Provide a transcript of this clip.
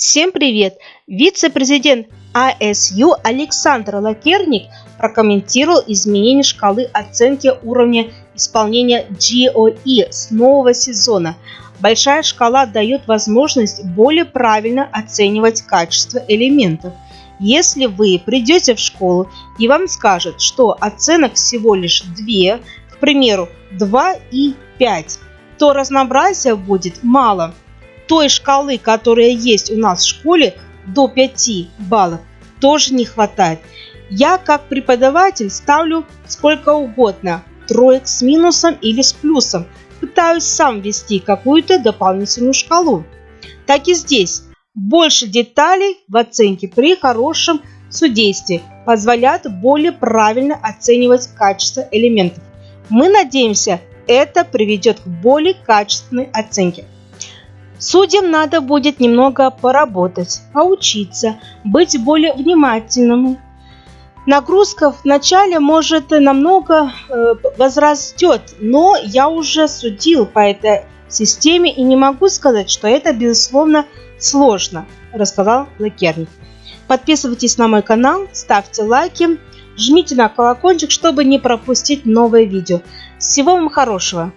Всем привет! Вице-президент АСЮ Александр Лакерник прокомментировал изменение шкалы оценки уровня исполнения GOE с нового сезона. Большая шкала дает возможность более правильно оценивать качество элементов. Если вы придете в школу и вам скажут, что оценок всего лишь 2, к примеру 2 и 5, то разнообразия будет мало – той шкалы, которая есть у нас в школе, до 5 баллов, тоже не хватает. Я как преподаватель ставлю сколько угодно, троек с минусом или с плюсом. Пытаюсь сам ввести какую-то дополнительную шкалу. Так и здесь. Больше деталей в оценке при хорошем судействе позволяет более правильно оценивать качество элементов. Мы надеемся, это приведет к более качественной оценке. Судьям надо будет немного поработать, поучиться, быть более внимательными. Нагрузка в начале может намного э, возрастет, но я уже судил по этой системе и не могу сказать, что это безусловно сложно, рассказал Лакерник. Подписывайтесь на мой канал, ставьте лайки, жмите на колокольчик, чтобы не пропустить новые видео. Всего вам хорошего!